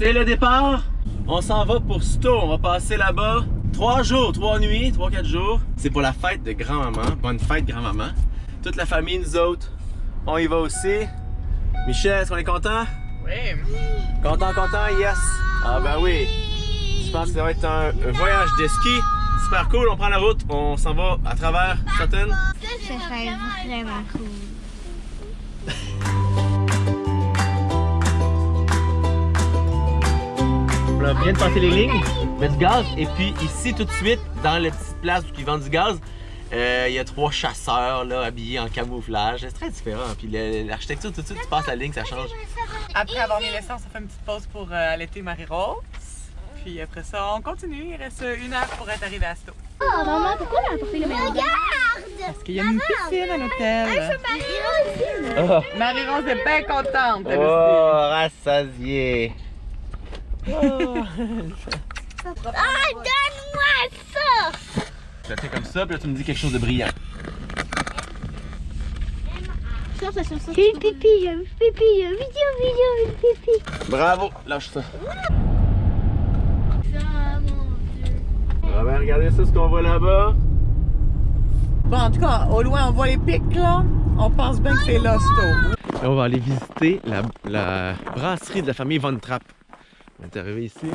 C'est le départ. On s'en va pour Sto. On va passer là-bas. Trois jours, trois nuits, trois, quatre jours. C'est pour la fête de grand-maman. Bonne fête, grand-maman. Toute la famille, nous autres. On y va aussi. Michel, est-ce qu'on est content? Oui. Content, content, yes. Ah ben oui. Je pense que ça va être un, un voyage de ski. Super cool, on prend la route, on s'en va à travers Sutton. Ça serait vraiment cool. On vient de passer les lignes, mettre du gaz, et puis ici tout de suite, dans la petite place où ils vendent du gaz, euh, il y a trois chasseurs là, habillés en camouflage. C'est très différent. Puis l'architecture, tout de suite, tu passes la ligne, ça change. Après avoir mis l'essence, on fait une petite pause pour euh, allaiter Marie-Rose. Puis après ça, on continue. Il reste une heure pour être arrivé à Sto. Oh, maman, pourquoi elle a apporté le même Parce qu'il y a une piscine à l'hôtel. Oh, Marie-Rose est bien contente. elle oh rassasié. Ah, donne-moi ça! Je la fais comme ça, puis là tu me dis quelque chose de brillant. J'ai eu pipi, j'ai eu pipi, j'ai eu vidéo, vidéo, j'ai eu pipi. Bravo, lâche ça. Ah ben regardez ça, ce qu'on voit là-bas. Bon, en tout cas, au loin, on voit les pics là. On pense bien que c'est là, Sto. Là, on va aller visiter la, la brasserie de la famille Von Trapp. On est arrivé ici.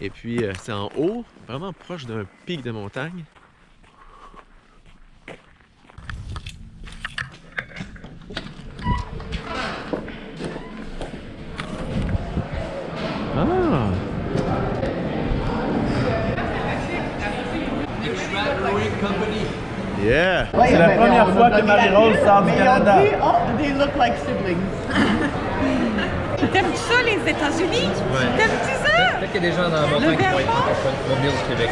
Et puis, euh, c'est en haut, vraiment proche d'un pic de montagne. Ah! Yeah! C'est la première fois que Marie-Rose sort du Canada. Oh, they look like siblings. T'aimes-tu ça, les États-Unis? T'aimes-tu ça? Peut-être qu'il y a des gens dans la montagne qui vont être francophones, du Québec.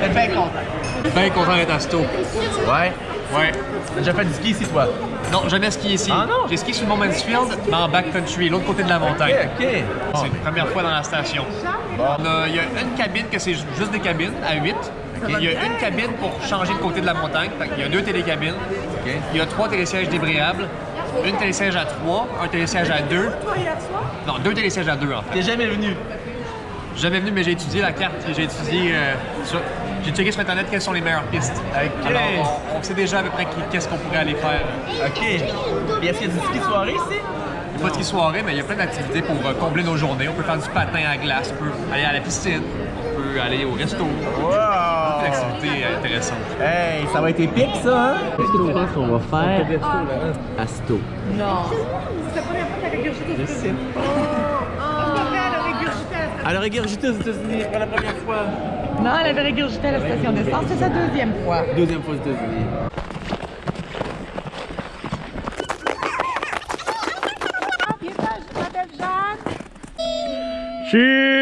T'es bien content. Bien content d'être à Sto. Ouais. Ouais. T'as déjà fait du ski ici, toi? Non, jamais skié ici. Ah non? J'ai skié sur le Mont Mansfield, mais en backcountry, l'autre côté de la montagne. ok. C'est la première fois dans la station. On a- Il y a une cabine que c'est ju- juste des cabines à 8. Il y a une cabine pour changer de côté de la montagne. Il y a deux télécabines. Il y a trois télésièges débrayables. Une télésiège à 3, un télésiège à 2. Non, deux télésièges à 2 en fait. T'es jamais venu? Jamais venu, mais j'ai étudié la carte et j'ai étudié. euh, sur- J'ai checké sur internet quelles sont les meilleures pistes. Alors, on, on sait déjà à peu près qu'est-ce qu'on pourrait aller faire. Ok. Et est-ce qu'il y a du ski soirée ici? Il n'y a pas de ski soirée, mais il y a plein d'activités pour euh, combler nos journées. On peut faire du patin à glace, on peut aller à la piscine, on peut aller au resto. Wow! Euh, intéressantes. Hey, ça va être épique ça, hein? Qu'est-ce que tu penses qu'on va faire à Sto? Elle a régurgité aux États-Unis pour la première fois. Non, elle avait régurgité à la station d'essence. C'est sa deuxième fois. Deuxième fois aux États-Unis. Cheers!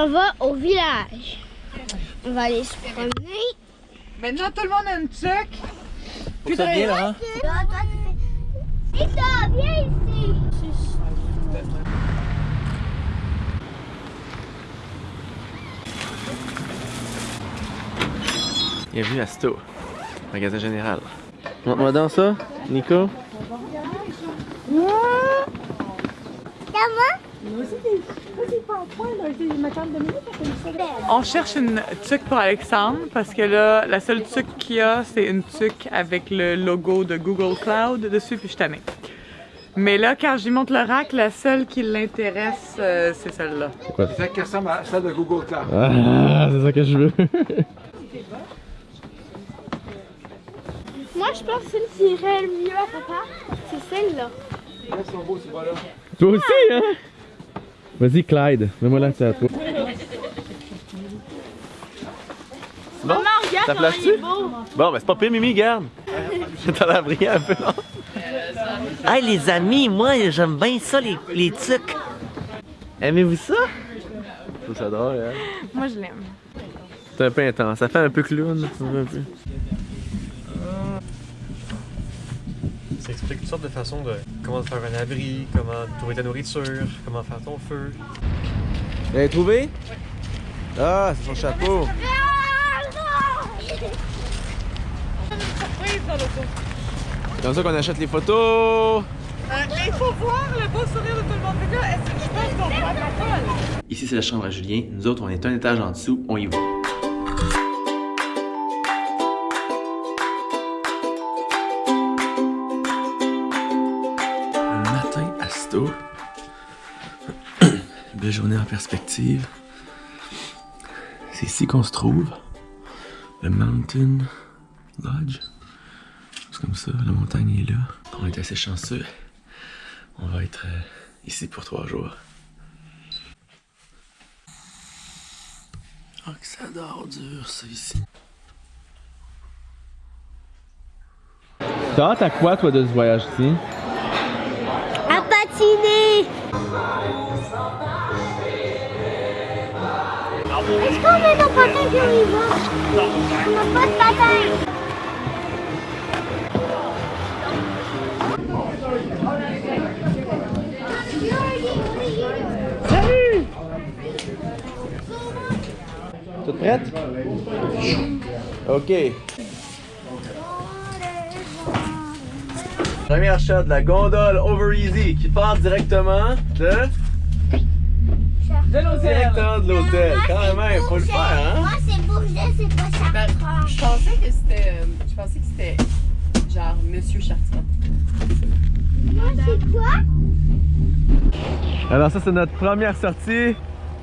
S'en va au village. On va aller se promener. Maintenant, tout le monde a une tuque. Que ça vienne, Laurent. Lisa, viens ici. Bienvenue à Sto, magasin général. Montre-moi dans ça, Nico. On cherche une tuque pour Alexandre parce que là, la seule tuque qu'il y a, c'est une tuque avec le logo de Google Cloud dessus, puis je tannée. Mais là, quand j'y montre le rack, la seule qui l'intéresse, euh, c'est celle-là. Celle qui ressemble à celle de Google Cloud. Ah, c'est ça que je veux. Moi, je pense que celle qui irait le mieux à papa, c'est celle-là. Elles sont beaux, ces bas-là. Toi aussi, hein? Vas-y, Clyde, mets-moi là, c'est à toi. C'est bon? Maman, regarde Ça est beau. Bon, ben c'est pas pire, Mimi, garde. T'en as brillé un peu, non? Hey les amis, moi j'aime bien ça les, les tucs. Aimez-vous ça? Je trouve ça drôle, hein? Moi, je l'aime. C'est un peu intense, ça fait un peu clown. un peu. Ça explique toutes sortes de façons de comment faire un abri, comment trouver ta nourriture, comment faire ton feu. Vous l'avez trouvé? Ah, c'est son chapeau. C'est comme ça qu'on achète les photos. Euh, il faut voir le beau sourire de tout le monde. Là, est-ce que je pense qu'on va? Ici, c'est la chambre à Julien. Nous autres, on est un étage en dessous. On y va. Belle journée en perspective. C'est ici qu'on se trouve. Le Mountain Lodge. C'est comme ça, la montagne est là. On est assez chanceux. On va être euh, ici pour trois jours. Oh, que ça dort dur, ça, ici. T'as à quoi, toi, de ce voyage-ci? À patiner. Est-ce qu'on a nos patins on n'a pas de. Toute prête? OK. Première shot de la gondole Over Easy qui part directement de. Directement de l'hôtel. Quand même, faut le faire, hein? Moi, c'est Bourget, c'est pas Chartrand. Je pensais que c'était. euh, Je pensais que c'était genre Monsieur Chartrand. Moi, c'est quoi? Alors, ça, c'est notre première sortie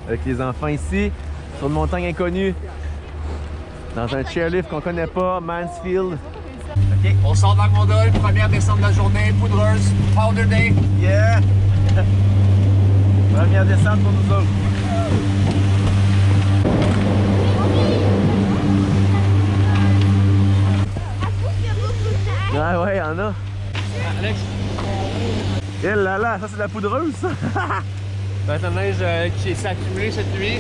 avec les enfants ici sur une montagne inconnue. Dans un chairlift qu'on connaît pas, Mansfield. OK, on sort de la gondole, première descente de la journée, poudreuse, powder day. Yeah! Première descente pour nous autres. Ah ouais, y'en a. Alex, Eh là là, ça c'est de la poudreuse ça. ça va être la neige euh, qui s'est accumulée cette nuit.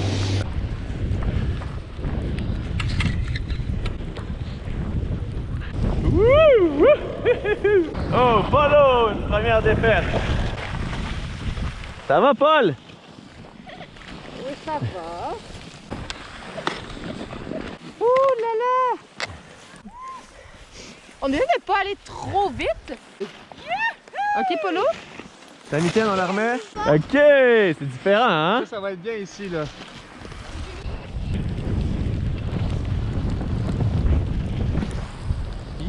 Oh, Paulo, une première défaite. Ça va, Paul? Oui, ça va. Ouh là là! On dirait de pas aller trop vite. Ok, Polo? Ta mitaine, on la remet? Ok, c'est différent, hein? Ça, ça va être bien ici, là.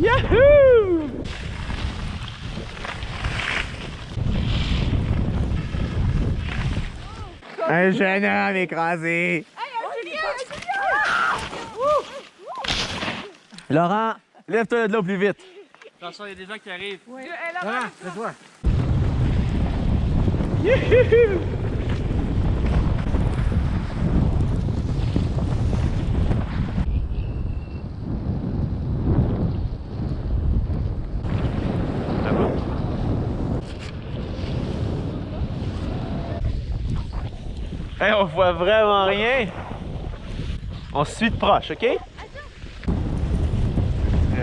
Yahoo! Un jeune homme écrasé. Laurent, lève-toi de là plus vite. Attention, il y a des gens qui arrivent. Laurent, lève-toi. Hey, on voit vraiment rien. On se suit de proche, ok? Très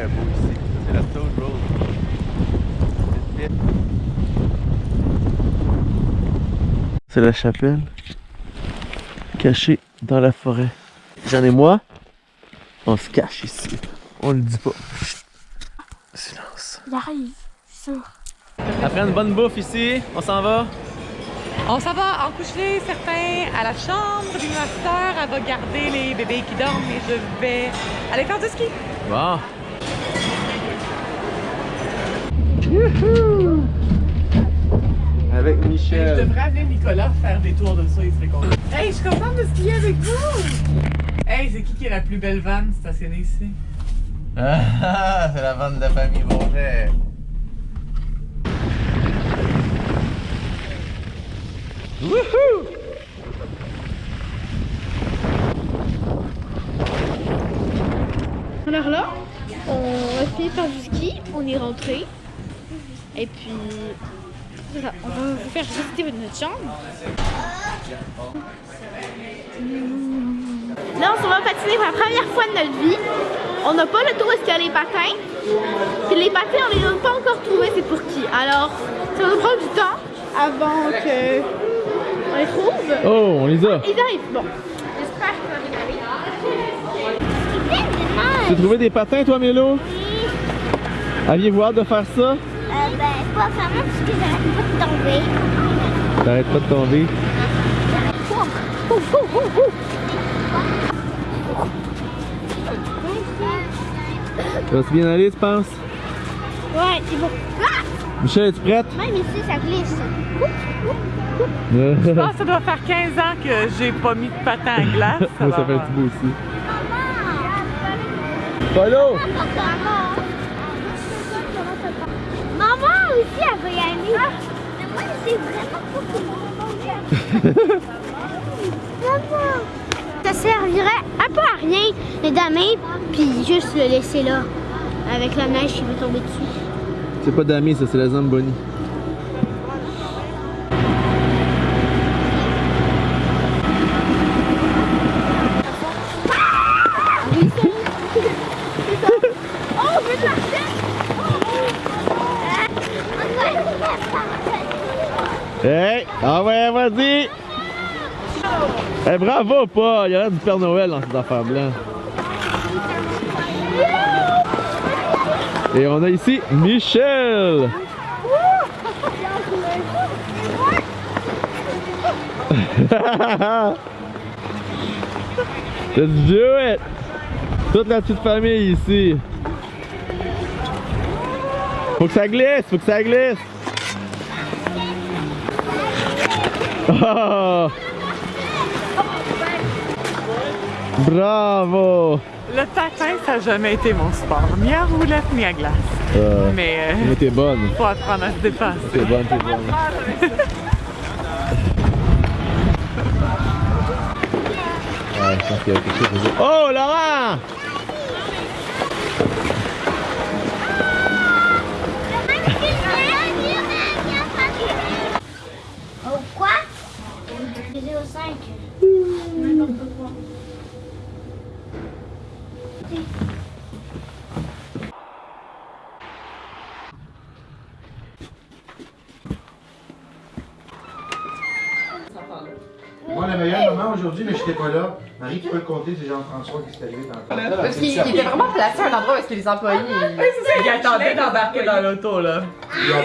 beau ici. C'est la Toad Road. C'est la chapelle cachée dans la forêt. J'en ai moi. On se cache ici. On le dit pas. Silence. Il arrive. sûr. Après une bonne bouffe ici, on s'en va? On s'en va en coucher certains à la chambre d'une ma sœur. Elle va garder les bébés qui dorment et je vais aller faire du ski. Bon. Avec Je Michel. devrais amener Nicolas faire des tours de ça, il serait content. Hey, je suis contente de skier avec vous! Hey, c'est qui qui est la plus belle vanne stationnée ici? Ah, c'est la vente de la famille Bourget. Wouhou! Alors là, on a fini par du ski, on est rentré. Et puis, on va vous faire visiter notre chambre. Là, on s'en va patiner pour la première fois de notre vie. On n'a pas le tour est-ce qu'il y a les patins. Puis les patins, on les a pas encore trouvés, c'est pour qui? Alors, ça va nous prendre du temps avant que on les trouve. Oh, on les a. Ils arrivent, bon. J'espère qu'ils vont aller. Tu as trouvé des patins, toi, Mélo? Aviez-vous hâte de faire ça? Euh, ben, pas vraiment parce que j'arrête pas de tomber. T'arrêtes pas de tomber. Ouh, ouh, ouh. Ça va bien aller, tu penses? Ouais, c'est bon. Ah! Michel, es-tu prête? Même ici, ça glisse. Je pense que ça doit faire 15 ans que j'ai pas mis de patin à glace. Moi, ça fait un petit bout aussi. Polo! Maman aussi, elle va y aller. Mais moi, c'est vraiment pas Maman! Ça servirait un peu à rien, les damer, puis juste le laisser là, avec la neige qui va tomber dessus. C'est pas Dami, ça, c'est la Zamboni. Oh, je veux marcher! Hey! Ah ouais, vas-y! Eh bravo, Paul! Il y a du Père Noël dans cette affaire-là. Et on a ici Michel! Let's do it! Toute la petite famille ici. Faut que ça glisse, faut que ça glisse. Oh! Bravo! Le patin, ça n'a jamais été mon sport. Ni à roulette, ni à glace. Euh, Mais euh, mais t'es bonne. faut apprendre à se dépasser. T'es bonne, t'es bonne. Ouais, je pense qu'il y a quelque chose. Oh, Laurent! 05. N'importe quoi. Moi, la meilleure maman aujourd'hui, mais j'étais pas là. Marie, tu peux compter, c'est Jean-François qui s'est arrivé dans le Parce qu'il il était vraiment placé à un endroit où est-ce que les employés. Il attendait d'embarquer dans l'auto, là.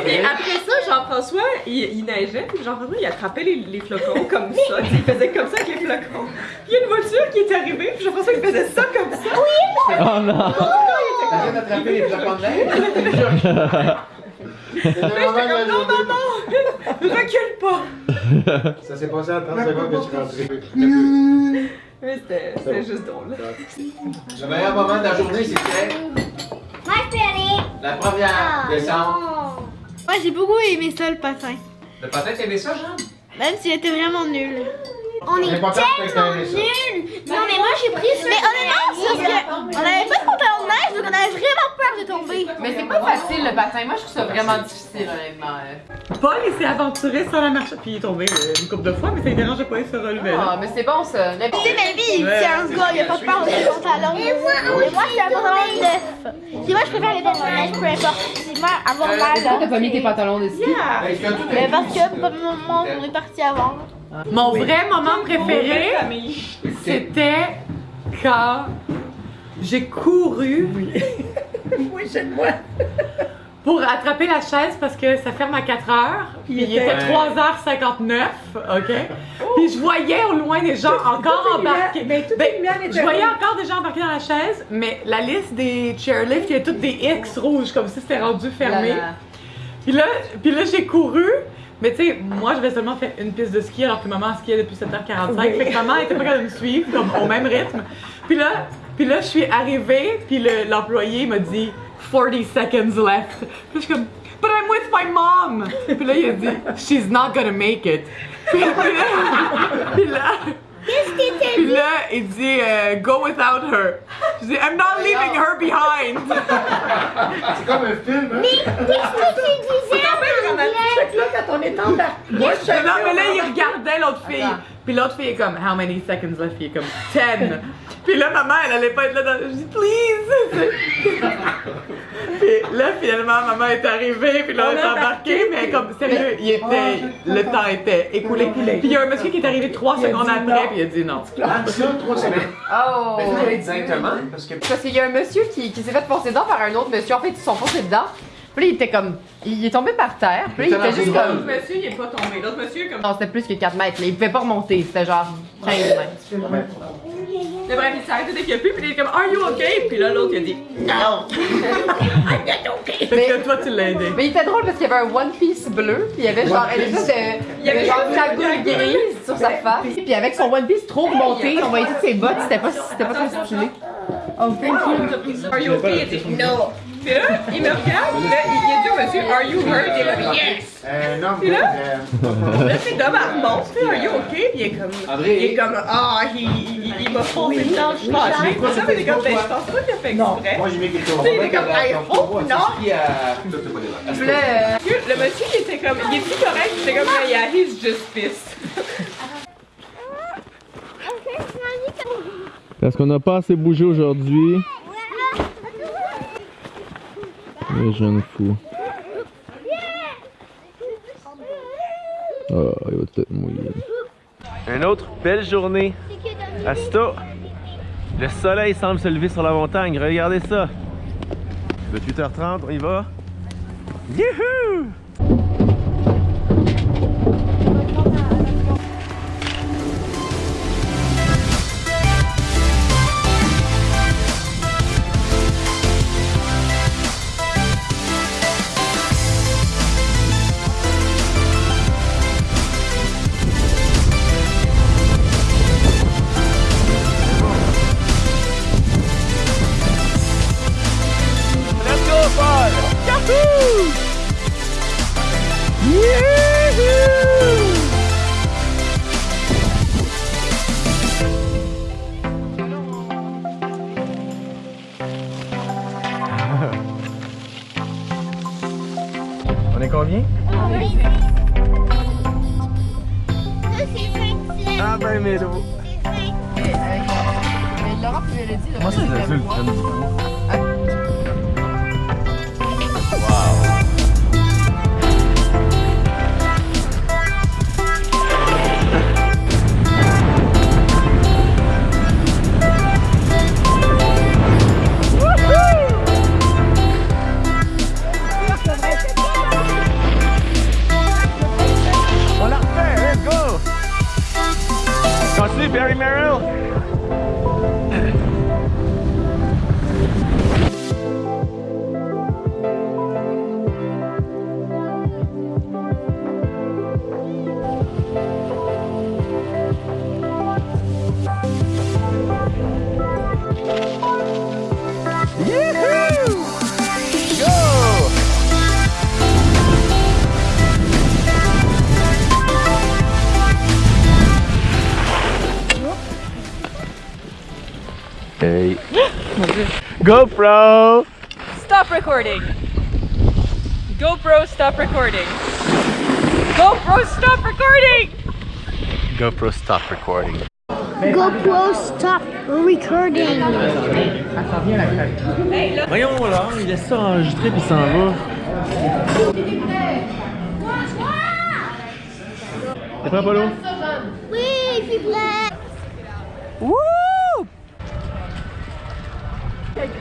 Et Et après, après ça, Jean-François, il, il neigeait, puis Jean-François, il attrapait les, les flocons comme ça, il faisait comme ça avec les flocons. Puis il y a une voiture qui est arrivée, puis Jean-François, il faisait ça comme ça. Oh non! t'as d'attraper les flocons de neige? Non, non, journée. non! Recule pas! Ça s'est passé en 30 secondes que tu es rentré. Mais c'était juste drôle. Le meilleur moment de la journée, c'était Moi, je peux aller. la première descente. Moi, j'ai beaucoup aimé ça, le patin. Le patin, t'aimais ça, Jean? Même s'il était vraiment nul. On est tellement nuls! Non, mais moi j'ai pris Mais honnêtement, c'est parce que on avait pas de pantalon de neige, donc on avait vraiment peur de tomber. Mais c'est pas facile le patin. Moi, je trouve ça vraiment difficile, honnêtement. euh. Paul, il s'est aventuré sur la marche, puis il est tombé euh, une couple de fois, mais ça ne dérangeait pas, il se relevait. Ah, mais c'est bon ça. Tu sais, mais lui, c'est un gars, il a pas peur de ses pantalons. Et moi, c'est un pantalon neuf. Si moi, je préfère les pantalons de neige, peu importe. Avoir mal. Pourquoi t'as pas mis tes pantalons de ski? Mais est parce que, moment, on est parti avant. Mon vrai moment préféré, c'était quand j'ai couru. Oui. moi. Pour attraper la chaise parce que ça ferme à 4 heures. Puis il était 3h59, OK? Puis je voyais au loin des gens encore embarqués. Ben, je voyais encore des gens embarqués dans la chaise, mais la liste des chairlifts, il y avait toutes des X rouges, comme si c'était rendu fermé. Là, là. Puis là, puis là j'ai couru. Mais tu sais, moi j'avais seulement fait une piste de ski alors que maman skiait depuis 7h45. Fait que maman était pas capable de me suivre comme au même rythme. Puis là, puis là je suis arrivée, puis le- l'employé m'a dit 40 seconds left. Puis je suis comme But I'm with my mom! Puis là il a dit She's not gonna make it. Puis, puis là, puis là, puis là, il dit euh, Go without her. Je dis I'm not leaving her behind. C'est comme un film, hein? Qu'est-ce que tu disais? là, quand on est embarqué. Moi, je Mais non, mais là, il regardait l'autre fille. Puis l'autre fille est comme, how many seconds left? Puis il est comme, 10. Puis là, maman, elle allait pas être là dans. Je dis, please! puis là, finalement, maman est arrivée, puis là, on est embarqué, mais comme, sérieux, il était, le temps était écoulé. Puis il y a un monsieur qui est arrivé trois secondes après, puis il a dit non. Oh! Directement, parce que Parce qu'il y a un monsieur qui, qui s'est fait forcer dedans par un autre monsieur. En fait, ils se sont forcés dedans. Puis là, il était comme. Il est tombé par terre. Puis là, il était juste L'autre comme. monsieur, il est pas tombé. L'autre monsieur, comme. Non, c'était plus que 4 mètres. là. Il pouvait pas remonter. C'était genre 15 mètres. Mais bref, il s'est arrêté dès qu'il a pu, puis il est comme, Are you okay? Puis là, l'autre, il a dit, Non! Fait que toi, tu l'as aidé. Mais il était drôle parce qu'il y avait un One Piece bleu. Puis il y avait genre. Elle était de- il y avait genre une cagoule grise sur sa face. Puis avec son One Piece trop remonté, on voyait toutes ses bottes. C'était pas, c'était pas très stylé. Oh, thank you. Are you okay? Il dit, Non! Puis là, il me regarde, là, il il dit au monsieur, Are you hurt? Est comme, Yes! Euh, non, Puis là? Là, c'est remonte, puis Are you okay? Puis il est comme, il est comme, Ah, il, il, il m'a foncé dedans, je suis fâchée. Puis ça, mais il est comme, Ben, je pense pas qu'il a fait exprès. moi j'ai mis quelque chose. Tu sais, il est comme, Hey, oh, non! Puis là, Le monsieur, il était comme, il est plus correct, il était comme, yeah, he's just pissed. Parce qu'on n'a pas assez bougé aujourd'hui. Le jeune fou. Oh, il va peut-être mouiller. Une autre belle journée à Sto. Le soleil semble se lever sur la montagne. Regardez ça. 28h30, on y va. Youhou! Laurent puis Mélodie, là. Moi c'est le GoPro! Stop recording. GoPro, stop recording. GoPro, stop recording. GoPro stop recording. GoPro stop recording. Voyons là, il laisse ça enregistrer puis il s'en va. T'es prêt, Polo? Oui, je suis prêt. Wouh!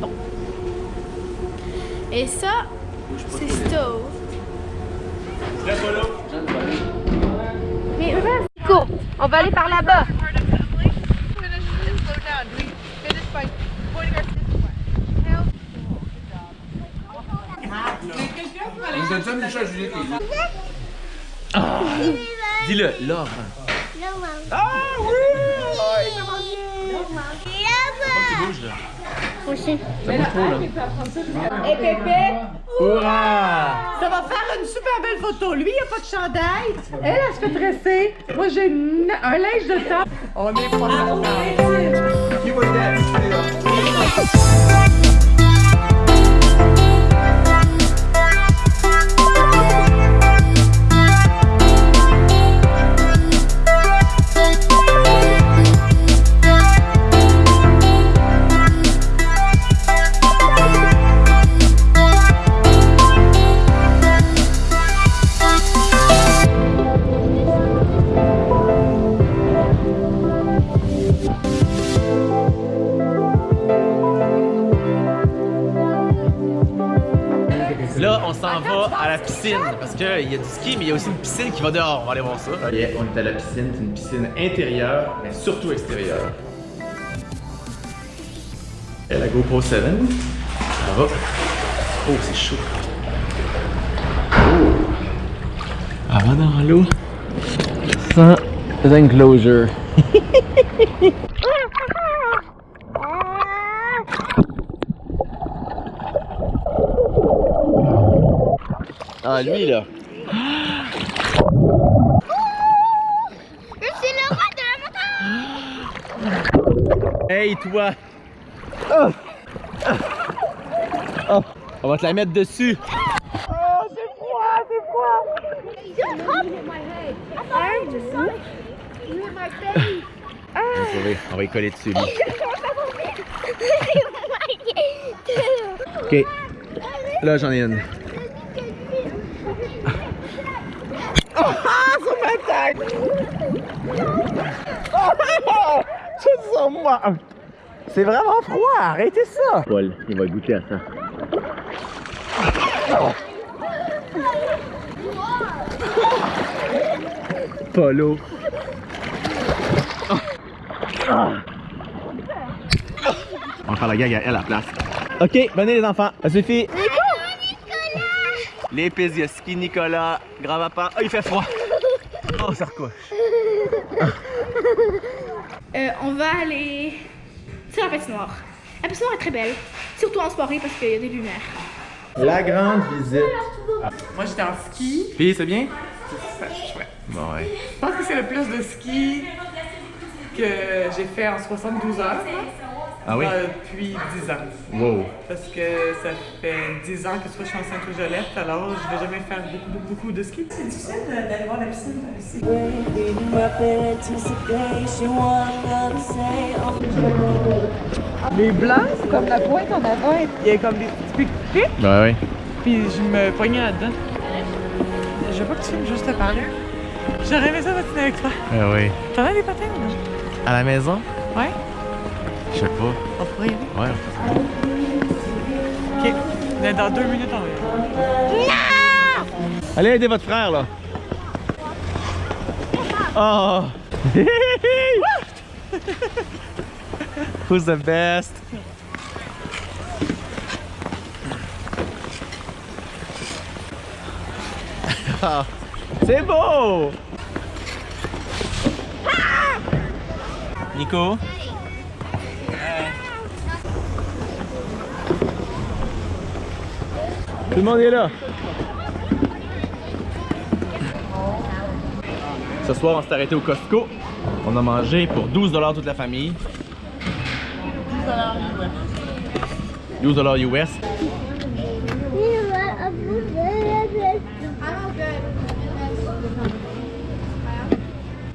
Bon. Et ça, c'est Stove. Mais vas-y. On va aller par là-bas. Dis-le, Laure. Ah oui! Tu bouges là. Rapprocher. Ça bouge trop, là. Et Pépé, Hurrah! ça va faire une super belle photo. Lui, il a pas de chandail. Elle, elle se fait tresser. Moi, j'ai une- un linge de temps. On est pas Là, qui va dehors. On va aller voir ça. on est à la piscine. C'est une piscine intérieure, mais surtout extérieure. Et la GoPro 7, ça va? Oh, c'est chaud. Oh. Va dans l'eau sans enclosure. Ah, lui là. Je suis le roi de la montagne. Hey toi! Oh. Oh. On va te la mettre dessus. On va, on va y coller dessus lui. Ok. Là j'en ai une. C'est vraiment froid, arrêtez ça! Paul, il va goûter à ça. Polo. On va faire la gag à elle à la place. Ok, venez les enfants, ça suffit. Les ski Nicolas, grand-papa. Oh, il fait froid. Oh, ça recouche. Euh, on va aller sur la patinoire. La patinoire est très belle, surtout en soirée parce qu'il y a des lumières. La grande visite. Moi, j'étais en ski. Puis, c'est bien? C'est chouette. Bon, ouais. Je pense que c'est le plus de ski que j'ai fait en 72 heures. Ah oui? euh, depuis 10 ans. Wow. Parce que ça fait 10 ans que je suis enceinte ou Jolette, alors je vais jamais faire beaucoup, beaucoup, beaucoup de ski. C'est difficile d'aller voir la piscine ici. Les blancs, c'est comme la pointe en avant, il y a comme des petits pics Ben ouais. puis je me poignais là-dedans. Je veux pas que tu filmes juste te parler. J'aurais aimé ça patiner avec toi. Ben oui. T'en as des patins ou non? À la maison? Ouais? Je sais pas. On pourrait y aller. Ouais. Ok. Mais Dans deux minutes, on va y aller. Allez aider votre frère là. Oh. Who's the best? Ah, C'est beau! Nico? Le monde est là. Ce soir, on s'est arrêté au Costco. On a mangé pour 12 toute la famille. 12 US.